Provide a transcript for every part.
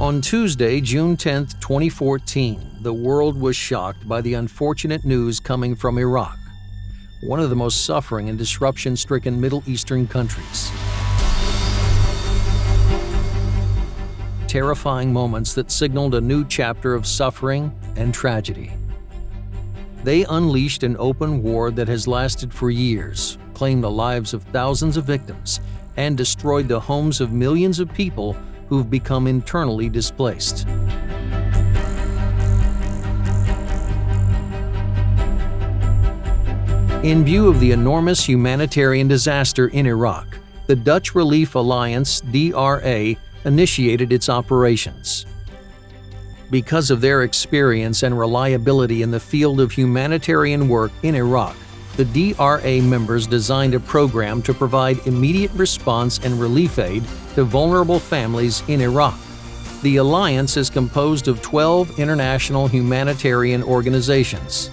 On Tuesday, June 10, 2014, the world was shocked by the unfortunate news coming from Iraq, one of the most suffering and disruption stricken Middle Eastern countries. Terrifying moments that signaled a new chapter of suffering and tragedy. They unleashed an open war that has lasted for years, claimed the lives of thousands of victims, and destroyed the homes of millions of people who've become internally displaced. In view of the enormous humanitarian disaster in Iraq, the Dutch Relief Alliance DRA initiated its operations. Because of their experience and reliability in the field of humanitarian work in Iraq, the DRA members designed a program to provide immediate response and relief aid to vulnerable families in Iraq. The alliance is composed of 12 international humanitarian organizations.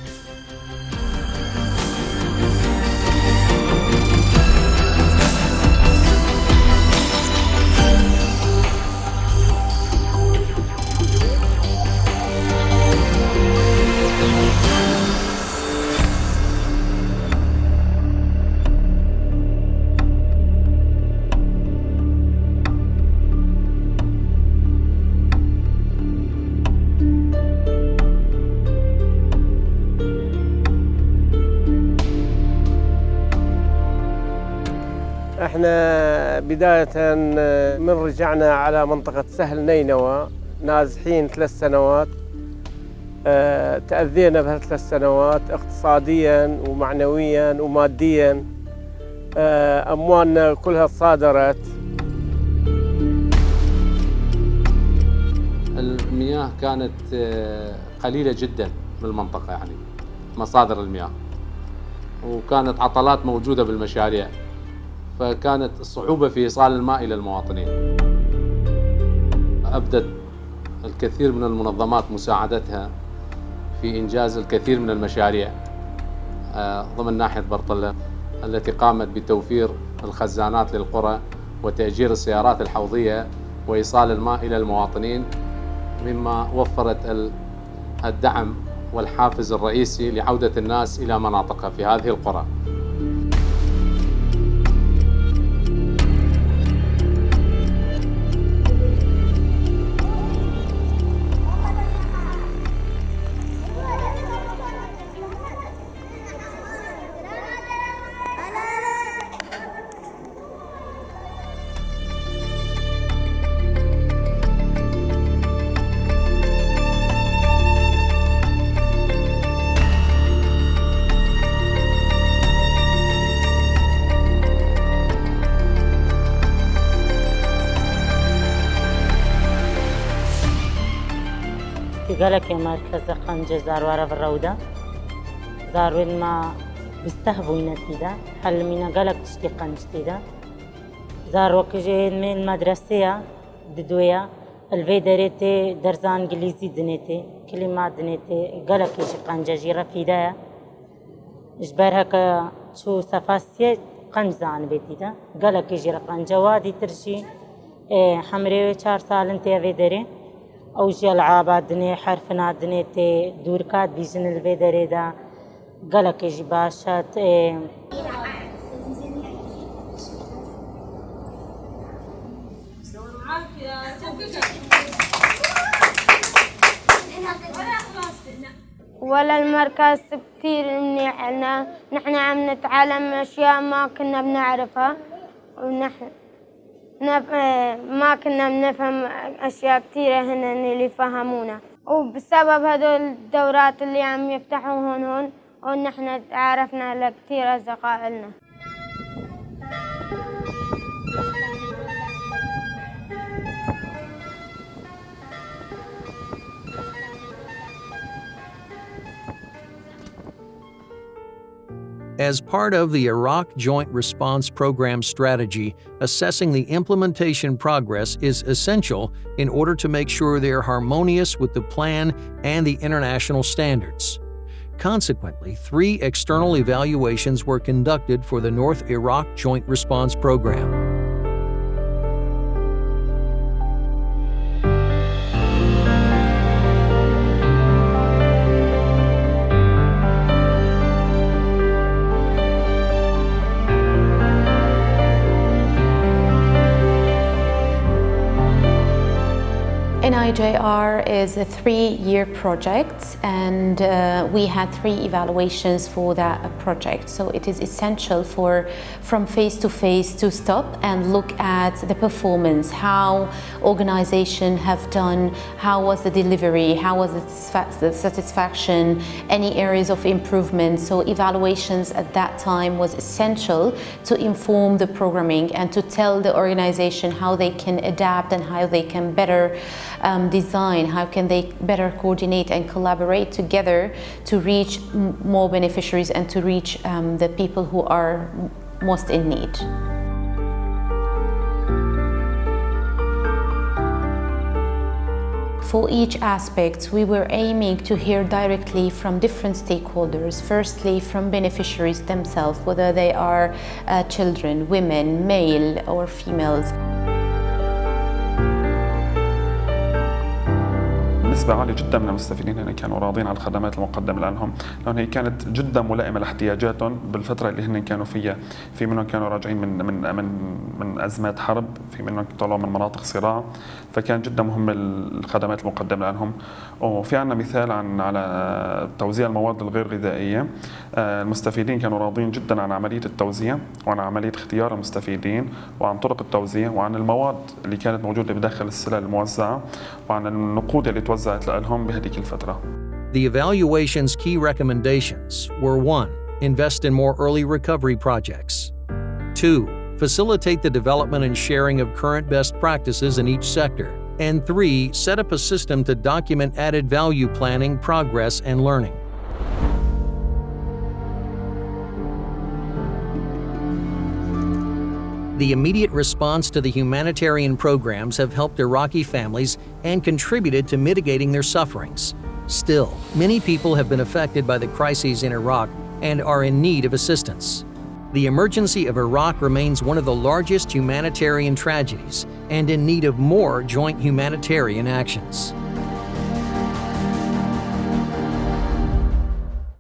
إحنا بداية من رجعنا على منطقة سهل نينوى نازحين ثلاث سنوات. آه تأذينا بهالثلاث سنوات اقتصاديا ومعنويا وماديا. آه أموالنا كلها صادرت. المياه كانت قليلة جدا بالمنطقة يعني مصادر المياه. وكانت عطلات موجودة بالمشاريع. فكانت الصعوبة في إيصال الماء إلى المواطنين. أبدت الكثير من المنظمات مساعدتها في إنجاز الكثير من المشاريع ضمن ناحية برطلة التي قامت بتوفير الخزانات للقرى وتأجير السيارات الحوضية وإيصال الماء إلى المواطنين مما وفرت الدعم والحافز الرئيسي لعودة الناس إلى مناطقها في هذه القرى. قالك يا مركز قنجة زاروارة بالروضة زاروين ما بيستهبوا نتيدا حل مينا قالك تشتي قنجتي دا زار وكجي من المدرسة ددويا الفي دريتي درزان انجليزي دنيتي. كلمات دنيتي قالك يجي قنجة جيرا في دا جبر هكا شو سفاسية قنج زان بيتي دا قالك يجي قنجة وادي ترشي حمري چار سال انتي في أو جل عابا دنێ حرفنا دنێ تێ بیزن بیژن لەبێ دا گلکش باشد ولا المركز كثير نحن نحن عم نتعلم أشياء ما كنا بنعرفها ونحن ما كنا بنفهم أشياء كثيرة هن اللي فهمونا وبسبب هدول الدورات اللي عم يفتحوهن هون هون نحن تعرفنا لكثير أصدقاء As part of the Iraq Joint Response Program strategy, assessing the implementation progress is essential in order to make sure they are harmonious with the plan and the international standards. Consequently, three external evaluations were conducted for the North Iraq Joint Response Program. NIJR is a three-year project and uh, we had three evaluations for that project. So it is essential for from phase to phase to stop and look at the performance, how organization have done, how was the delivery, how was the satisfaction, any areas of improvement. So evaluations at that time was essential to inform the programming and to tell the organization how they can adapt and how they can better um, design, how can they better coordinate and collaborate together to reach more beneficiaries and to reach um, the people who are most in need. For each aspect, we were aiming to hear directly from different stakeholders. Firstly, from beneficiaries themselves, whether they are uh, children, women, male or females. نسبة عالية جدا من المستفيدين هنا كانوا راضين عن الخدمات المقدمة لهم لأن هي كانت جدا ملائمة لاحتياجاتهم بالفترة اللي هن كانوا فيها. في منهم كانوا راجعين من من من من أزمات حرب في منهم طلعوا من مناطق صراع فكان جدا مهم الخدمات المقدمة لهم وفي عندنا مثال عن على توزيع المواد الغير غذائية. المستفيدين كانوا راضين جدا عن عملية التوزيع وعن عملية اختيار المستفيدين وعن طرق التوزيع وعن المواد اللي كانت موجودة بداخل السلع الموزعة وعن النقود اللي توزعت لهم بهذيك الفترة. The evaluation's key recommendations were 1. Invest in more early recovery projects. 2. Facilitate the development and sharing of current best practices in each sector. And 3. Set up a system to document added value planning, progress, and learning. The immediate response to the humanitarian programs have helped Iraqi families and contributed to mitigating their sufferings. Still, many people have been affected by the crises in Iraq and are in need of assistance. The emergency of Iraq remains one of the largest humanitarian tragedies and in need of more joint humanitarian actions.